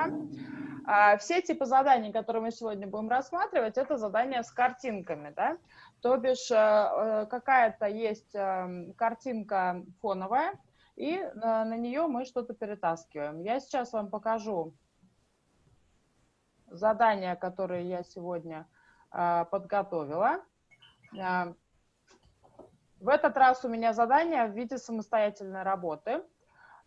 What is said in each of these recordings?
Ага. А, все типы заданий, которые мы сегодня будем рассматривать, это задания с картинками, да? То бишь э, э, какая-то есть эм, картинка фоновая, и на, на нее мы что-то перетаскиваем. Я сейчас вам покажу задания, которые я сегодня э, подготовила. В этот раз у меня задание в виде самостоятельной работы.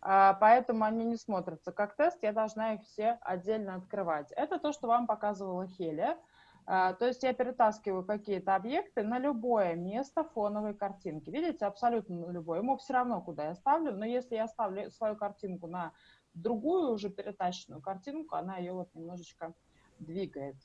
А, поэтому они не смотрятся как тест, я должна их все отдельно открывать. Это то, что вам показывала Хелия. А, то есть я перетаскиваю какие-то объекты на любое место фоновой картинки. Видите, абсолютно на любое. Ему все равно, куда я ставлю, но если я ставлю свою картинку на другую уже перетащенную картинку, она ее вот немножечко двигает.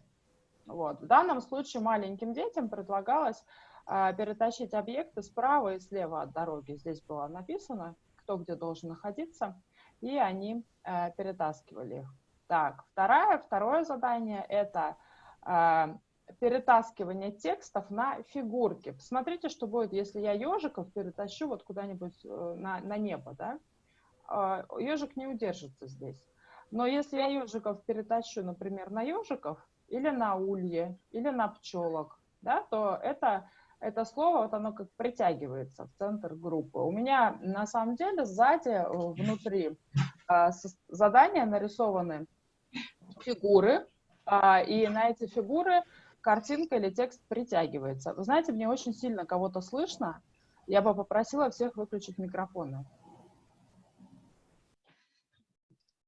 Вот. В данном случае маленьким детям предлагалось а, перетащить объекты справа и слева от дороги. Здесь было написано кто где должен находиться, и они э, перетаскивали их. Так, второе, второе задание – это э, перетаскивание текстов на фигурки. Посмотрите, что будет, если я ежиков перетащу вот куда-нибудь э, на, на небо, да? Э, ежик не удержится здесь. Но если я ежиков перетащу, например, на ежиков, или на улье, или на пчелок, да, то это это слово, вот оно как притягивается в центр группы. У меня на самом деле сзади, э, внутри э, задания нарисованы фигуры, э, и на эти фигуры картинка или текст притягивается. Вы знаете, мне очень сильно кого-то слышно. Я бы попросила всех выключить микрофоны.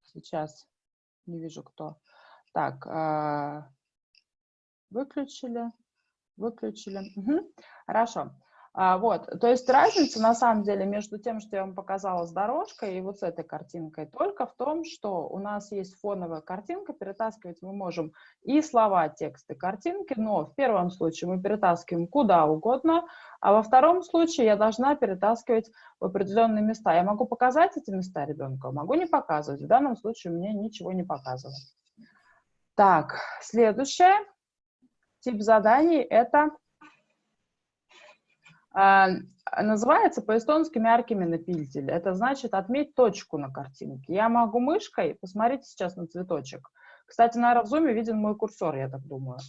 Сейчас не вижу кто. Так, э, выключили выключили. Угу. Хорошо. А, вот, то есть разница на самом деле между тем, что я вам показала с дорожкой и вот с этой картинкой, только в том, что у нас есть фоновая картинка, перетаскивать мы можем и слова, тексты, картинки, но в первом случае мы перетаскиваем куда угодно, а во втором случае я должна перетаскивать в определенные места. Я могу показать эти места ребенку, могу не показывать. В данном случае мне ничего не показывает. Так, следующее. Тип заданий это э, называется по-эстонски мяркими на пильтеле. Это значит отметь точку на картинке. Я могу мышкой, посмотрите сейчас на цветочек. Кстати, наверное, в зуме виден мой курсор, я так думаю.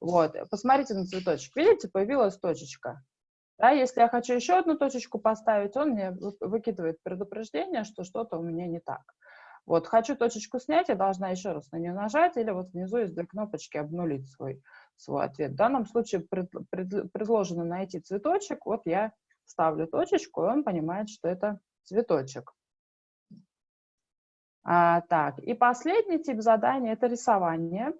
Вот, посмотрите на цветочек. Видите, появилась точечка. Да, если я хочу еще одну точечку поставить, он мне выкидывает предупреждение, что что-то у меня не так. Вот, хочу точечку снять, я должна еще раз на нее нажать, или вот внизу есть две кнопочки обнулить свой свой ответ. В данном случае пред, пред, предложено найти цветочек, вот я ставлю точечку, и он понимает, что это цветочек. А, так, и последний тип задания – это рисование.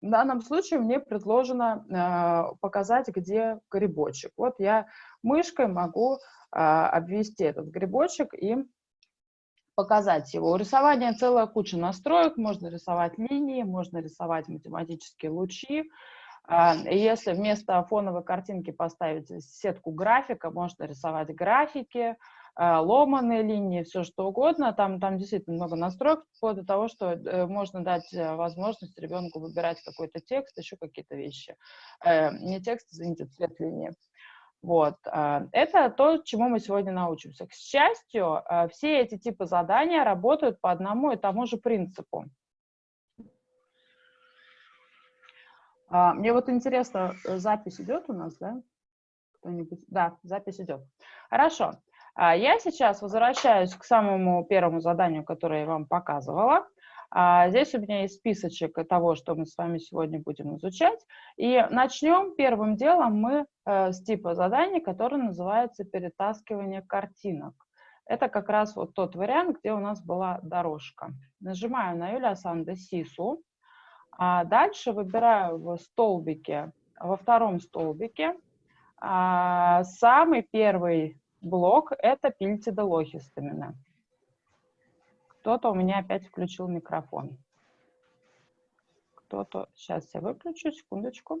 В данном случае мне предложено э, показать, где грибочек. Вот я мышкой могу э, обвести этот грибочек и показать его. У рисования целая куча настроек, можно рисовать линии, можно рисовать математические лучи. А, если вместо фоновой картинки поставить сетку графика, можно рисовать графики, а, ломаные линии, все что угодно. Там, там действительно много настроек, вплоть до того, что э, можно дать э, возможность ребенку выбирать какой-то текст, еще какие-то вещи. Э, не текст, извините, цвет линии. Вот. А, это то, чему мы сегодня научимся. К счастью, а, все эти типы задания работают по одному и тому же принципу. А, мне вот интересно, э, запись идет у нас, да? Кто-нибудь? Да, запись идет. Хорошо. Я сейчас возвращаюсь к самому первому заданию, которое я вам показывала. А, здесь у меня есть списочек того, что мы с вами сегодня будем изучать. И начнем первым делом мы э, с типа заданий, который называется перетаскивание картинок. Это как раз вот тот вариант, где у нас была дорожка. Нажимаю на Юлия Санде Сису. А дальше выбираю в столбике, во втором столбике, а, самый первый блок – это пильтида лохистамина. Кто-то у меня опять включил микрофон. Кто-то... Сейчас я выключу, секундочку.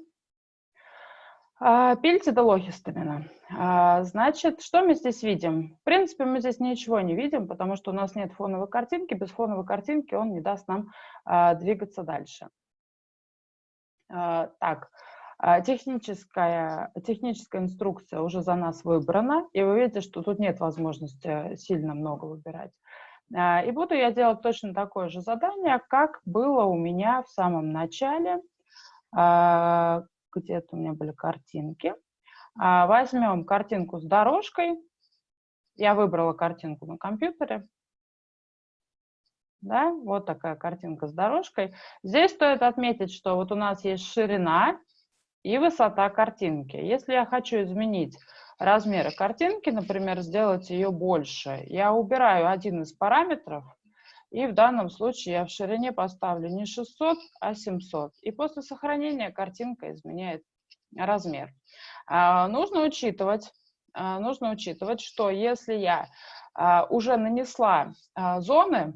А, Пильтидолохистамина. А, значит, что мы здесь видим? В принципе, мы здесь ничего не видим, потому что у нас нет фоновой картинки. Без фоновой картинки он не даст нам а, двигаться дальше. Так, техническая, техническая инструкция уже за нас выбрана, и вы видите, что тут нет возможности сильно много выбирать. А, и буду я делать точно такое же задание, как было у меня в самом начале. А, где-то у меня были картинки. А, возьмем картинку с дорожкой. Я выбрала картинку на компьютере. Да, вот такая картинка с дорожкой. Здесь стоит отметить, что вот у нас есть ширина и высота картинки. Если я хочу изменить размеры картинки, например, сделать ее больше, я убираю один из параметров, и в данном случае я в ширине поставлю не 600, а 700. И после сохранения картинка изменяет размер. А, нужно учитывать, а, нужно учитывать, что если я а, уже нанесла а, зоны,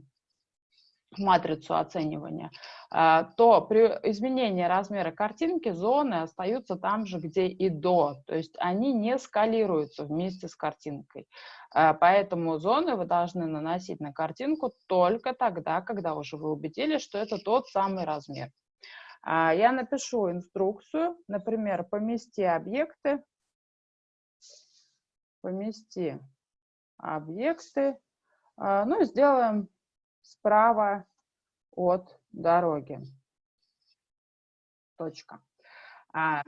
матрицу оценивания, а, то при изменении размера картинки зоны остаются там же, где и до, то есть они не скалируются вместе с картинкой. А, поэтому зоны вы должны наносить на картинку только тогда, когда уже вы убедились, что это тот самый размер. А, я напишу инструкцию, например, помести объекты, помести объекты, ну и сделаем справа от дороги. Точка. А,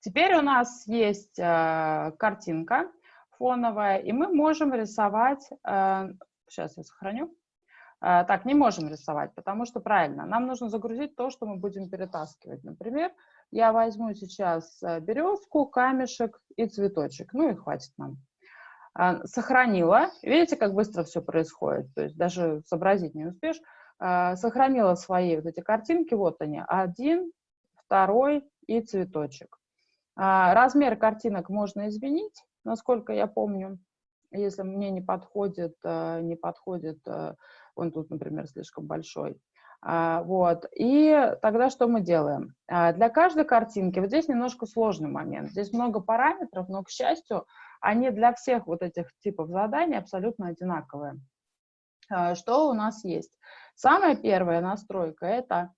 теперь у нас есть а, картинка фоновая, и мы можем рисовать, а, сейчас я сохраню, а, так, не можем рисовать, потому что правильно, нам нужно загрузить то, что мы будем перетаскивать. Например, я возьму сейчас э, березку, камешек и цветочек, ну и хватит нам. А, сохранила. Видите, как быстро все происходит? То есть даже сообразить не успеешь. А, сохранила свои вот эти картинки, вот они, один, второй и цветочек. А, размер картинок можно изменить, насколько я помню. Если мне не подходит, не подходит, он тут, например, слишком большой. Вот. И тогда что мы делаем? Для каждой картинки, вот здесь немножко сложный момент, здесь много параметров, но, к счастью, они для всех вот этих типов заданий абсолютно одинаковые. А, что у нас есть? Самая первая настройка – это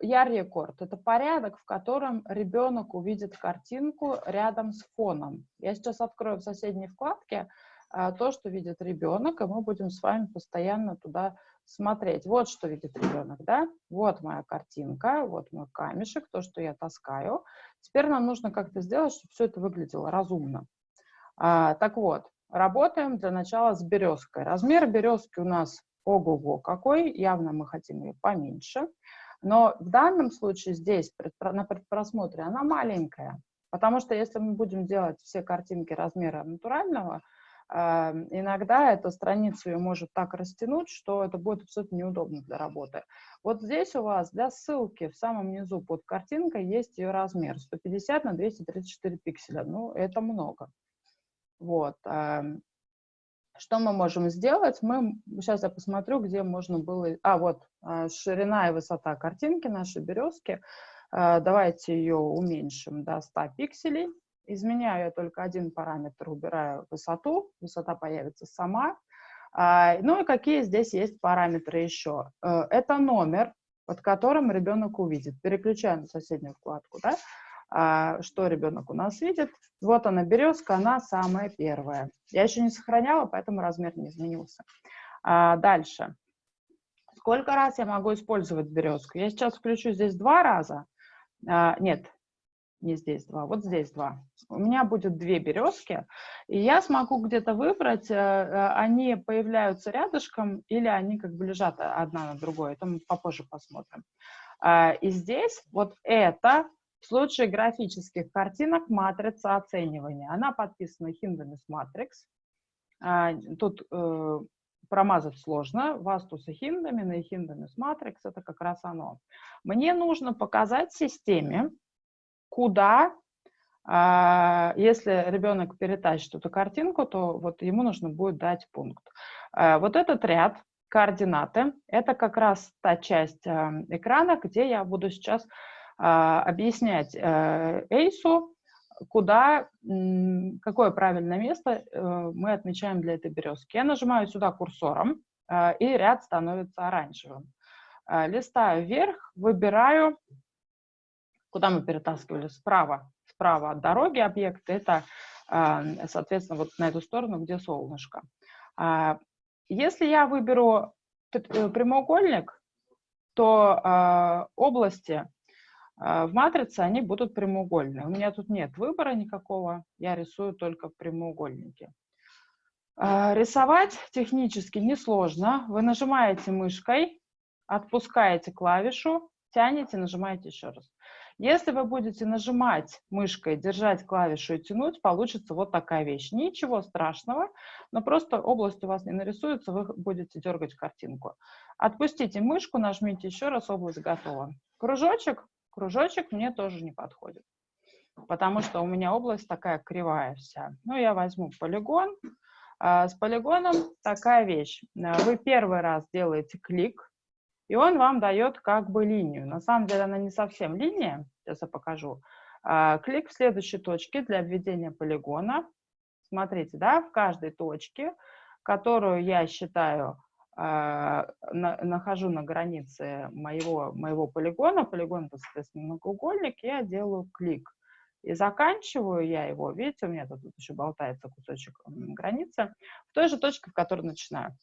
яр-рекорд. Это порядок, в котором ребенок увидит картинку рядом с фоном. Я сейчас открою в соседней вкладке а, то, что видит ребенок, и мы будем с вами постоянно туда смотреть. Вот что видит ребенок, да? Вот моя картинка, вот мой камешек, то, что я таскаю. Теперь нам нужно как-то сделать, чтобы все это выглядело разумно. А, так вот, работаем для начала с березкой. Размер березки у нас ого-го какой, явно мы хотим ее поменьше. Но в данном случае здесь, на предпросмотре, она маленькая. Потому что если мы будем делать все картинки размера натурального, а, иногда эта страницу ее может так растянуть, что это будет абсолютно неудобно для работы. Вот здесь у вас для ссылки в самом низу под картинкой есть ее размер 150 на 234 пикселя. Ну, это много. Вот. Что мы можем сделать? Мы, сейчас я посмотрю, где можно было... А, вот, а, ширина и высота картинки нашей березки. А, давайте ее уменьшим до 100 пикселей. Изменяю я только один параметр, убираю высоту. Высота появится сама. А, ну и какие здесь есть параметры еще? Э, это номер, под которым ребенок увидит. Переключаем на соседнюю вкладку, да? А, что ребенок у нас видит. Вот она, березка, она самая первая. Я еще не сохраняла, поэтому размер не изменился. А, дальше. Сколько раз я могу использовать березку? Я сейчас включу здесь два раза. А, нет, не здесь два, вот здесь два. У меня будет две березки, и я смогу где-то выбрать, э, э, они появляются рядышком или они как бы лежат одна на другой. Это мы попозже посмотрим. И здесь вот это в случае графических картинок матрица оценивания. Она подписана Hindemis Matrix. А, тут э, промазать сложно. Вастус и Hindemin и Hindemis Matrix – это как раз оно. Мне нужно показать системе, куда, э, если ребенок перетащит эту картинку, то вот ему нужно будет дать пункт. Э, вот этот ряд координаты – это как раз та часть экрана, где я буду сейчас а, объяснять э, Эйсу, куда, какое правильное место э, мы отмечаем для этой березки. Я нажимаю сюда курсором, э, и ряд становится оранжевым. Листаю вверх, выбираю, куда мы перетаскивали, справа, справа от дороги объект, это, соответственно, вот на эту сторону, где солнышко. если я выберу прямоугольник, то области в матрице, они будут прямоугольные. У меня тут нет выбора никакого, я рисую только прямоугольники. Э, рисовать технически несложно. Вы нажимаете мышкой, отпускаете клавишу, тянете, нажимаете еще раз. Если вы будете нажимать мышкой, держать клавишу и тянуть, получится вот такая вещь. Ничего страшного, но просто область у вас не нарисуется, вы будете дергать картинку. Отпустите мышку, нажмите еще раз, область готова. Кружочек, кружочек мне тоже не подходит, потому что у меня область такая кривая вся. Ну, я возьму полигон. А, с полигоном такая вещь. Вы первый раз делаете клик, и он вам дает как бы линию. На самом деле она не совсем линия, сейчас я покажу. А, клик в следующей точке для введения полигона. Смотрите, да, в каждой точке, которую я считаю, а, нахожу на границе моего, моего полигона, полигон, это, соответственно, многоугольник, я делаю клик. И заканчиваю я его, видите, у меня тут еще болтается кусочек границы, в той же точке, в которой начинаю.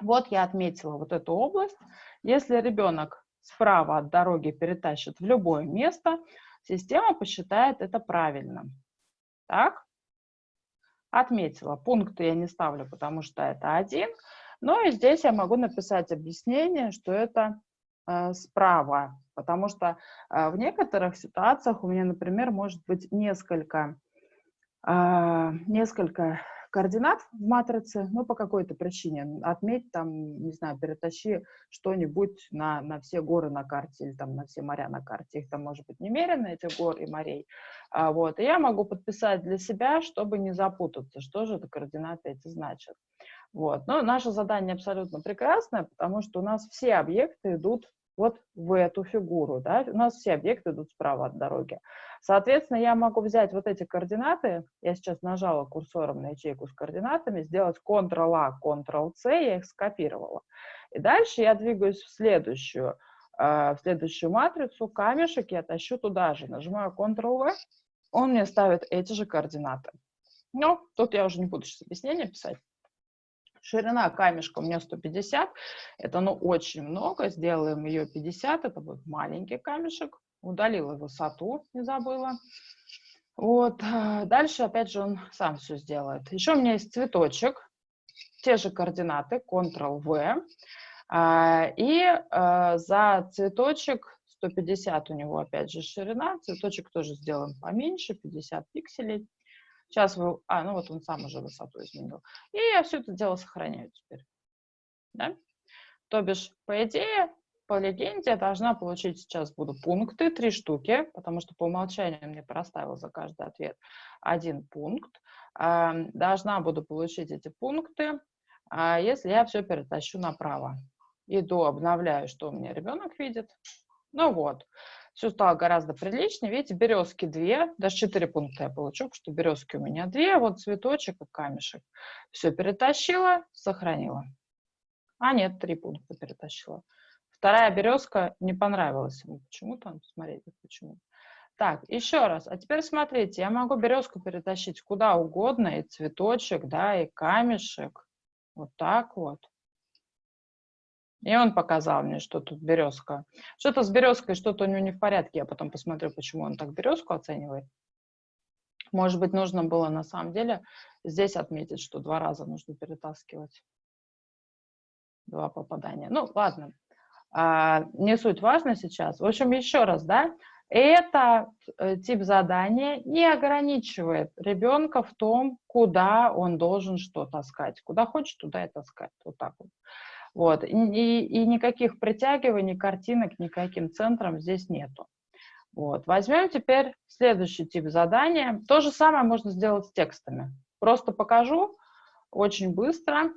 Вот я отметила вот эту область. Если ребенок справа от дороги перетащит в любое место, система посчитает это правильным. Так? Отметила. Пункты я не ставлю, потому что это один. Но и здесь я могу написать объяснение, что это э, справа. Потому что э, в некоторых ситуациях у меня, например, может быть несколько, э, несколько координат в матрице, ну, по какой-то причине. Отметь там, не знаю, перетащи что-нибудь на, на все горы на карте или там на все моря на карте. Их там может быть немерено, этих гор и морей. А, вот. И я могу подписать для себя, чтобы не запутаться, что же это координаты эти значат. Вот. Но наше задание абсолютно прекрасное, потому что у нас все объекты идут вот в эту фигуру. Да? У нас все объекты идут справа от дороги. Соответственно, я могу взять вот эти координаты, я сейчас нажала курсором на ячейку с координатами, сделать Ctrl-A, Ctrl-C, я их скопировала. И дальше я двигаюсь в следующую, э, в следующую матрицу, камешек я тащу туда же, нажимаю Ctrl-V, он мне ставит эти же координаты. Ну, тут я уже не буду сейчас объяснения писать. Ширина камешка у меня 150, это ну очень много, сделаем ее 50, это будет маленький камешек, удалила высоту, не забыла. Вот, э, дальше опять же он сам все сделает. Еще у меня есть цветочек, те же координаты, Ctrl-V, а, и э, за цветочек 150 у него опять же ширина, цветочек тоже сделаем поменьше, 50 пикселей. Сейчас вы... А, ну вот он сам уже высоту изменил. И я все это дело сохраняю теперь. Да? То бишь, по идее, по легенде я должна получить сейчас буду пункты, три штуки, потому что по умолчанию мне проставил за каждый ответ один пункт. Должна буду получить эти пункты, а если я все перетащу направо. Иду, обновляю, что у меня ребенок видит. Ну вот стало гораздо приличнее. Видите, березки две, даже четыре пункта я получу, потому что березки у меня две, вот цветочек и камешек. Все перетащила, сохранила. А нет, три пункта перетащила. Вторая березка не понравилась ему почему-то. Смотрите, почему. Так, еще раз. А теперь смотрите, я могу березку перетащить куда угодно, и цветочек, да, и камешек. Вот так вот. И он показал мне, что тут березка. Что-то с березкой, что-то у него не в порядке. Я потом посмотрю, почему он так березку оценивает. Может быть, нужно было на самом деле здесь отметить, что два раза нужно перетаскивать. Два попадания. Ну, ладно. А, не суть важно сейчас. В общем, еще раз, да, это э, тип задания не ограничивает ребенка в том, куда он должен что таскать. Куда хочет, туда и таскать. Вот так вот. Вот. И, и, никаких притягиваний картинок никаким центром здесь нету. Вот. Возьмем теперь следующий тип задания. То же самое можно сделать с текстами. Просто покажу очень быстро.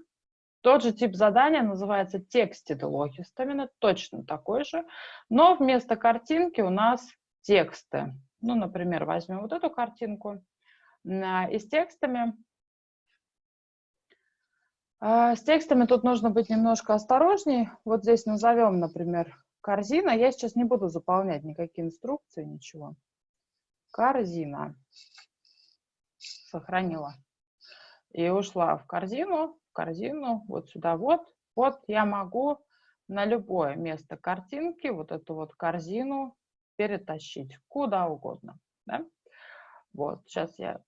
Тот же тип задания называется Texted Logist, точно такой же, но вместо картинки у нас тексты. Ну, например, возьмем вот эту картинку. И с текстами а, с текстами тут нужно быть немножко осторожней. Вот здесь назовем, например, корзина. Я сейчас не буду заполнять никакие инструкции, ничего. Корзина. Сохранила. И ушла в корзину. корзину, вот сюда вот. Вот я могу на любое место картинки вот эту вот корзину перетащить куда угодно. Да? Вот, сейчас я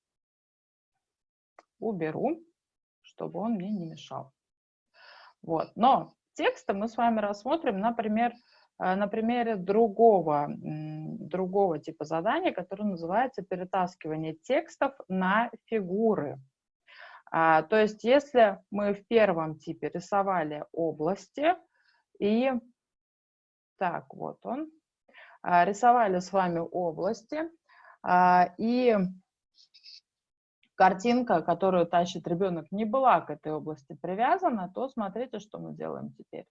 уберу, чтобы он мне не мешал. Вот, но текста мы с вами рассмотрим, например, э, на примере другого, другого типа задания, которое называется перетаскивание текстов на фигуры. А, то есть если мы в первом типе рисовали области и... Так, вот он. А, рисовали с вами области, а, и картинка, которую тащит ребенок, не была к этой области привязана, то смотрите, что мы делаем теперь.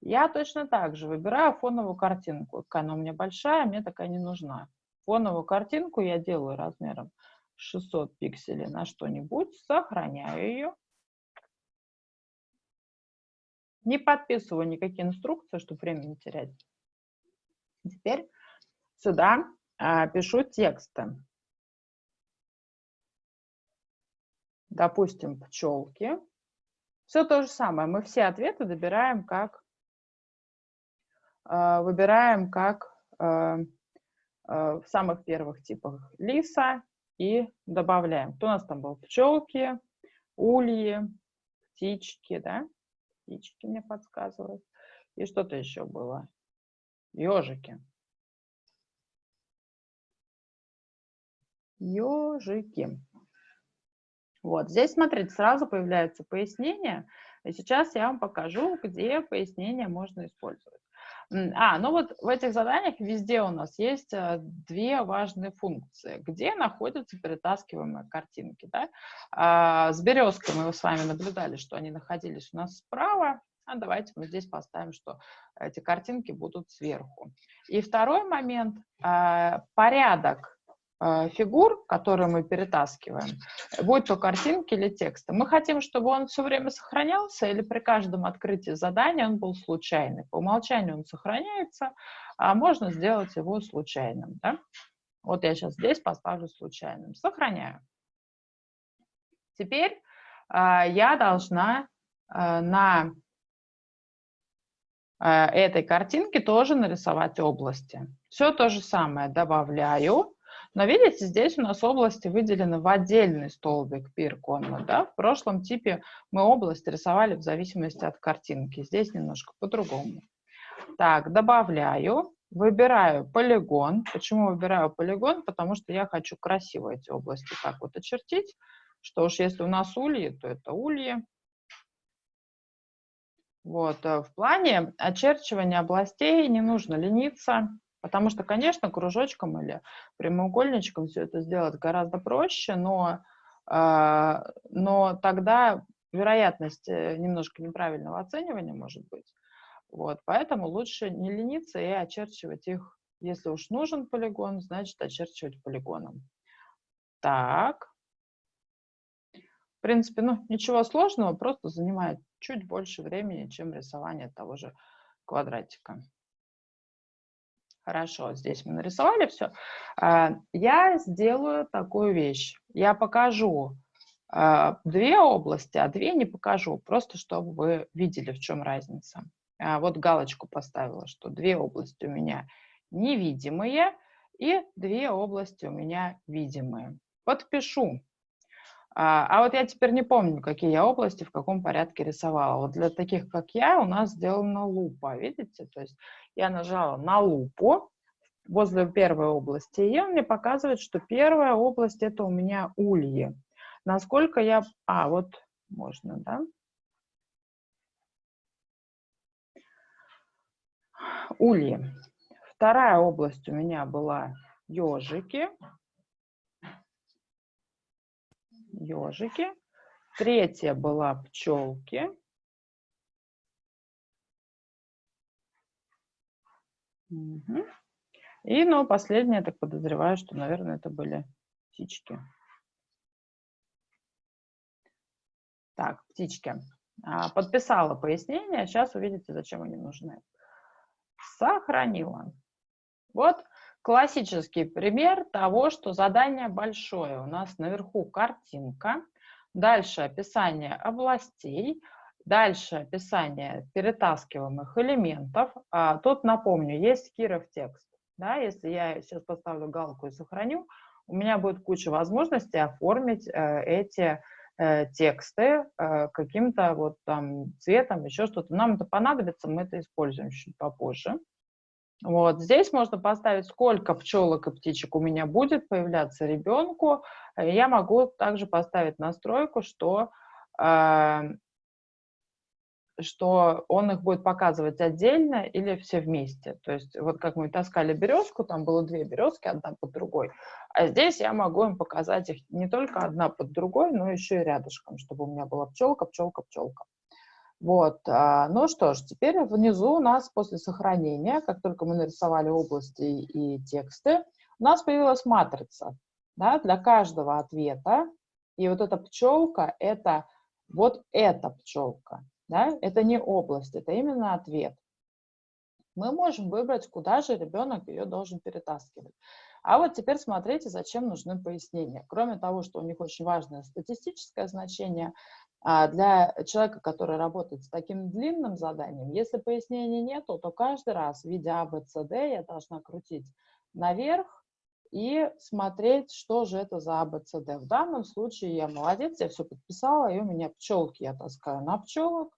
Я точно так же выбираю фоновую картинку. Она у меня большая, мне такая не нужна. Фоновую картинку я делаю размером 600 пикселей на что-нибудь, сохраняю ее. Не подписываю никакие инструкции, чтобы время не терять. Теперь сюда а, пишу тексты. Допустим, пчелки. Все то же самое. Мы все ответы добираем как, э, выбираем как э, э, в самых первых типах лиса и добавляем. Кто у нас там был? Пчелки, ульи, птички, да? Птички мне подсказывают. И что-то еще было. Ежики. Ежики. Вот, здесь, смотрите, сразу появляется пояснение, и сейчас я вам покажу, где пояснение можно использовать. А, ну вот в этих заданиях везде у нас есть э, две важные функции, где находятся перетаскиваемые картинки. Да? А, с березкой мы с вами наблюдали, что они находились у нас справа, а давайте мы здесь поставим, что эти картинки будут сверху. И второй момент, а, порядок фигур, которые мы перетаскиваем, будь то картинки или тексты, мы хотим, чтобы он все время сохранялся или при каждом открытии задания он был случайный. По умолчанию он сохраняется, а можно сделать его случайным. Да? Вот я сейчас здесь поставлю случайным. Сохраняю. Теперь э, я должна э, на э, этой картинке тоже нарисовать области. Все то же самое добавляю но видите, здесь у нас области выделены в отдельный столбик пирконно. Да? В прошлом типе мы область рисовали в зависимости от картинки. Здесь немножко по-другому. Так, добавляю, выбираю полигон. Почему выбираю полигон? Потому что я хочу красиво эти области так вот очертить. Что уж если у нас ульи, то это ульи. Вот, э, в плане очерчивания областей не нужно лениться. Потому что, конечно, кружочком или прямоугольничком все это сделать гораздо проще, но, э, но тогда вероятность э, немножко неправильного оценивания может быть. Вот, поэтому лучше не лениться и очерчивать их. Если уж нужен полигон, значит очерчивать полигоном. Так. В принципе, ну, ничего сложного, просто занимает чуть больше времени, чем рисование того же квадратика. Хорошо, здесь мы нарисовали все. А, я сделаю такую вещь. Я покажу а, две области, а две не покажу, просто чтобы вы видели, в чем разница. А, вот галочку поставила, что две области у меня невидимые и две области у меня видимые. Подпишу. А вот я теперь не помню, какие я области в каком порядке рисовала. Вот для таких, как я, у нас сделана лупа, видите? То есть я нажала на лупу возле первой области, и он мне показывает, что первая область это у меня ульи. Насколько я... А, вот можно, да? Ульи. Вторая область у меня была ежики. Ежики. Третья была пчелки. Угу. И, ну, последнее, я так подозреваю, что, наверное, это были птички. Так, птички. А, подписала пояснение, сейчас увидите, зачем они нужны. Сохранила. Вот классический пример того, что задание большое. У нас наверху картинка, Дальше описание областей. Дальше описание перетаскиваемых элементов. А, тут напомню, есть Киров текст. Да, если я сейчас поставлю галку и сохраню, у меня будет куча возможностей оформить э, эти э, тексты э, каким-то вот там цветом, еще что-то. Нам это понадобится, мы это используем чуть попозже. Вот здесь можно поставить, сколько пчелок и птичек у меня будет появляться ребенку. Я могу также поставить настройку, что э, что он их будет показывать отдельно или все вместе. То есть вот как мы таскали березку, там было две березки, одна под другой, а здесь я могу им показать их не только одна под другой, но еще и рядышком, чтобы у меня была пчелка, пчелка, пчелка. Вот, а, ну что ж, теперь внизу у нас после сохранения, как только мы нарисовали области и тексты, у нас появилась матрица да, для каждого ответа. И вот эта пчелка – это вот эта пчелка. Да? Это не область, это именно ответ. Мы можем выбрать, куда же ребенок ее должен перетаскивать. А вот теперь смотрите, зачем нужны пояснения. Кроме того, что у них очень важное статистическое значение, а для человека, который работает с таким длинным заданием, если пояснений нету, то каждый раз, видя ABCD, а, я должна крутить наверх и смотреть, что же это за. А, В данном случае я молодец, я все подписала, и у меня пчелки я таскаю на пчелок,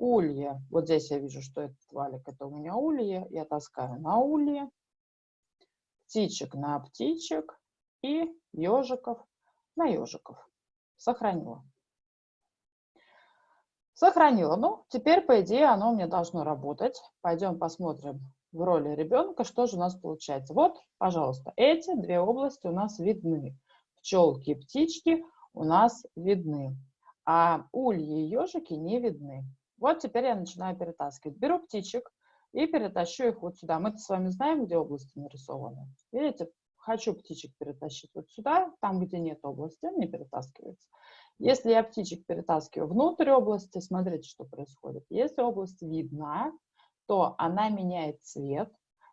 Улье. Вот здесь я вижу, что этот валик, это у меня улье. Я таскаю на улье. Птичек на птичек. И ежиков на ежиков. Сохранила. Сохранила. Ну, теперь, по идее, оно у меня должно работать. Пойдем посмотрим в роли ребенка, что же у нас получается. Вот, пожалуйста, эти две области у нас видны. Пчелки и птички у нас видны, а ульи и ежики не видны. Вот теперь я начинаю перетаскивать. Беру птичек и перетащу их вот сюда. Мы с вами знаем, где области нарисованы. Видите, хочу птичек перетащить вот сюда, там, где нет области, не перетаскивается. Если я птичек перетаскиваю внутрь области, смотрите, что происходит. Если область видна, то она меняет цвет,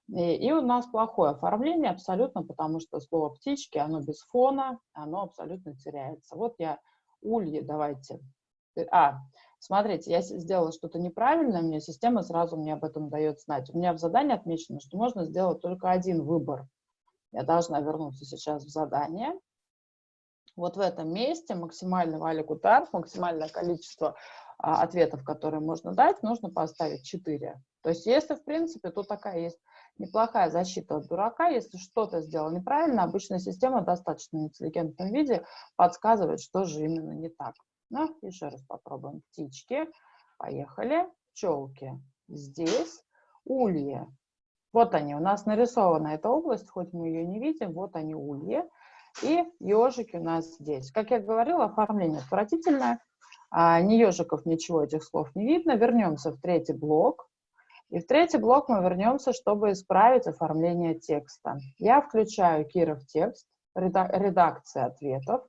и, и у нас плохое оформление абсолютно, потому что слово птички, оно без фона, оно абсолютно теряется. Вот я ульи, давайте. А, смотрите, я сделала что-то неправильно, мне система сразу мне об этом дает знать. У меня в задании отмечено, что можно сделать только один выбор. Я должна вернуться сейчас в задание. Вот в этом месте максимальный валик утар, максимальное количество а, ответов, которые можно дать, нужно поставить 4. То есть если, в принципе, тут такая есть неплохая защита от дурака, если что-то сделал неправильно, обычная система в достаточно интеллигентном виде подсказывает, что же именно не так. Ну, еще раз попробуем. Птички. Поехали. Пчелки. Здесь. Ульи. Вот они. У нас нарисована эта область, хоть мы ее не видим. Вот они, ульи. И ежики у нас здесь. Как я говорила, оформление отвратительное. А, ни ежиков, ничего этих слов не видно. Вернемся в третий блок. И в третий блок мы вернемся, чтобы исправить оформление текста. Я включаю Киров текст, редакция ответов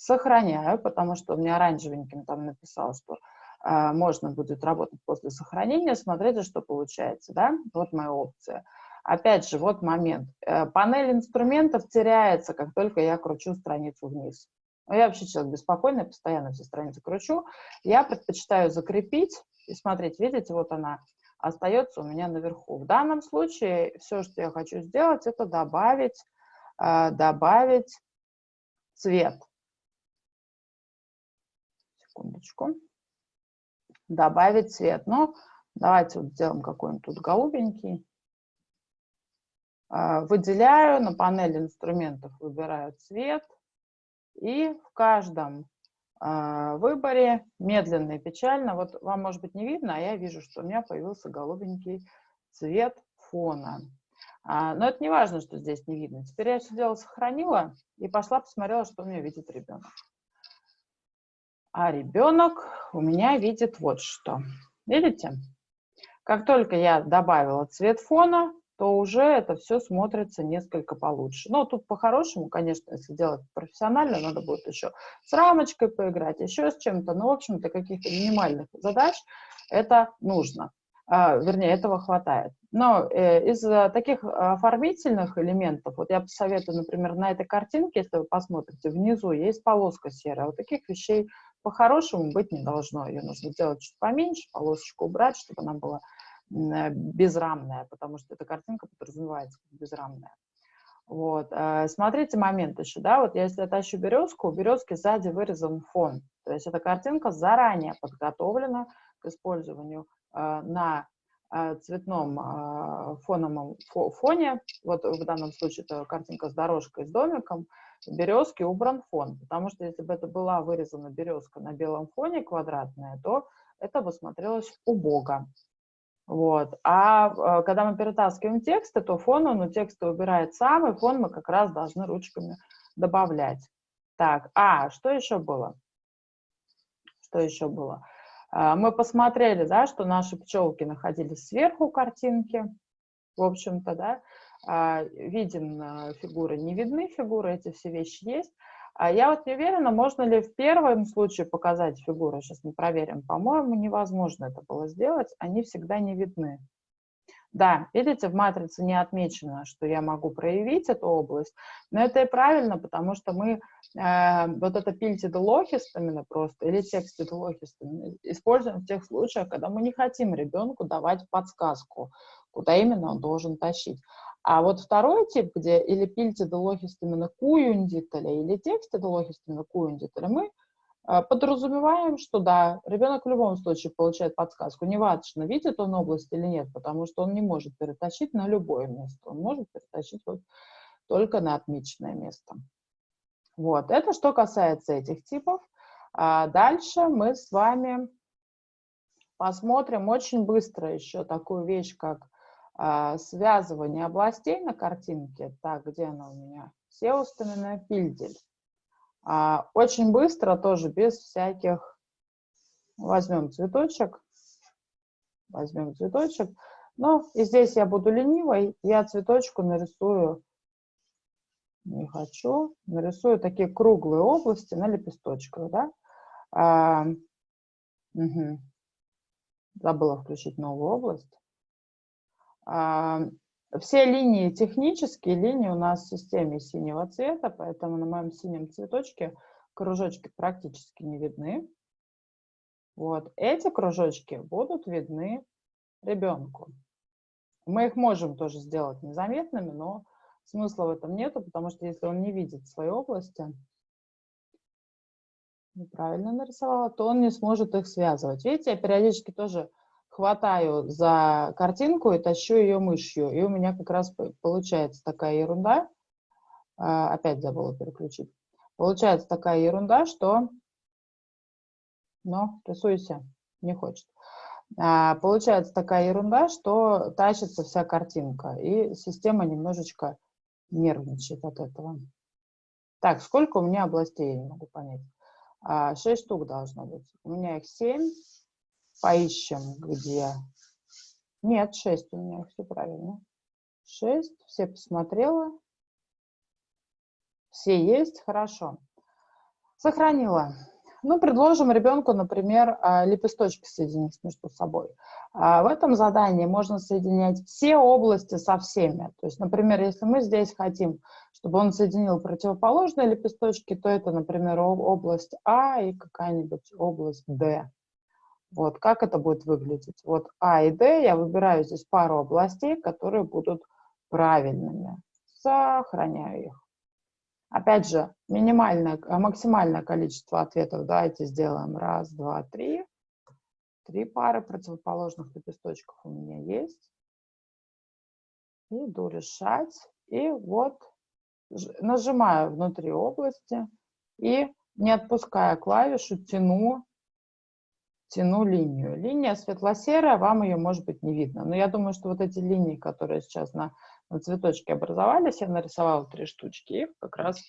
сохраняю, потому что у меня оранжевеньким там написал, что э, можно будет работать после сохранения. Смотрите, что получается, да? Вот моя опция. Опять же, вот момент. Э, панель инструментов теряется, как только я кручу страницу вниз. Ну, я вообще человек беспокойный, постоянно все страницы кручу. Я предпочитаю закрепить. И смотрите, видите, вот она остается у меня наверху. В данном случае все, что я хочу сделать, это добавить, э, добавить цвет секундочку, добавить цвет. Ну, давайте вот сделаем какой-нибудь тут голубенький. А, выделяю, на панели инструментов выбираю цвет. И в каждом а, выборе медленно и печально, вот вам может быть не видно, а я вижу, что у меня появился голубенький цвет фона. А, но это не важно, что здесь не видно. Теперь я все дело сохранила и пошла посмотрела, что у меня видит ребенок. А ребенок у меня видит вот что. Видите? Как только я добавила цвет фона, то уже это все смотрится несколько получше. Но тут по-хорошему, конечно, если делать профессионально, надо будет еще с рамочкой поиграть, еще с чем-то. Но, в общем-то, каких-то минимальных задач это нужно. а, вернее, этого хватает. Но э, из таких оформительных элементов, вот я посоветую, например, на этой картинке, если вы посмотрите, внизу есть полоска серая. Вот таких вещей по-хорошему быть не должно. Ее нужно сделать чуть поменьше, полосочку убрать, чтобы она была э, безрамная, потому что эта картинка подразумевается как безрамная. Вот. Э, смотрите момент еще, да, вот если я тащу березку, у березки сзади вырезан фон. То есть эта картинка заранее подготовлена к использованию э, на э, цветном фоновом фоне. Вот в данном случае это картинка с дорожкой, с домиком. Березки убран фон, потому что если бы это была вырезана березка на белом фоне квадратная, то это бы смотрелось убого. Вот. А э, когда мы перетаскиваем тексты, то фон он у текста убирает сам, и фон мы как раз должны ручками добавлять. Так, а, что еще было? Что еще было? А, мы посмотрели, да, что наши пчелки находились сверху картинки, в общем-то, да, а, виден э, фигуры, не видны фигуры, эти все вещи есть. А я вот не уверена, можно ли в первом случае показать фигуры. Сейчас мы проверим. По-моему, невозможно это было сделать. Они всегда не видны. Да, видите, в матрице не отмечено, что я могу проявить эту область, но это и правильно, потому что мы э, вот это пильтид лохист именно просто, или текстид лохист используем в тех случаях, когда мы не хотим ребенку давать подсказку, куда именно он должен тащить. А вот второй тип, где или пильтида лохистымена куюндителя, или текстида лохистымена куюндителя, мы э, подразумеваем, что да, ребенок в любом случае получает подсказку. Неважно, видит он область или нет, потому что он не может перетащить на любое место. Он может перетащить вот только на отмеченное место. Вот, это что касается этих типов. А дальше мы с вами посмотрим очень быстро еще такую вещь, как а, связывание областей на картинке. Так, где она у меня? Сеустамина пильдель. А, очень быстро, тоже без всяких... Возьмем цветочек. Возьмем цветочек. Ну, и здесь я буду ленивой. Я цветочку нарисую... Не хочу. Нарисую такие круглые области на лепесточках, да? А, угу. Забыла включить новую область. А, все линии, технические линии у нас в системе синего цвета, поэтому на моем синем цветочке кружочки практически не видны. Вот эти кружочки будут видны ребенку. Мы их можем тоже сделать незаметными, но смысла в этом нету, потому что если он не видит своей области, неправильно нарисовала, то он не сможет их связывать. Видите, я периодически тоже хватаю за картинку и тащу ее мышью. И у меня как раз получается такая ерунда. А, опять забыла переключить. Получается такая ерунда, что... Ну, рисуйся, не хочет. А, получается такая ерунда, что тащится вся картинка. И система немножечко нервничает от этого. Так, сколько у меня областей, я не могу понять. А, шесть штук должно быть. У меня их семь. Поищем, где... Нет, 6 у меня, все правильно. 6, все посмотрела. Все есть, хорошо. Сохранила. Ну, предложим ребенку, например, а, лепесточки соединить между собой. А, в этом задании можно соединять все области со всеми. То есть, например, если мы здесь хотим, чтобы он соединил противоположные лепесточки, то это, например, область А и какая-нибудь область Д. Вот как это будет выглядеть. Вот А и Д я выбираю здесь пару областей, которые будут правильными. Сохраняю их. Опять же, минимальное, а, максимальное количество ответов давайте сделаем. Раз, два, три. Три пары противоположных лепесточков у меня есть. Иду решать. И вот нажимаю внутри области и, не отпуская клавишу, тяну тяну линию. Линия светло-серая, вам ее, может быть, не видно. Но я думаю, что вот эти линии, которые сейчас на, на цветочке образовались, я нарисовала три штучки, их как раз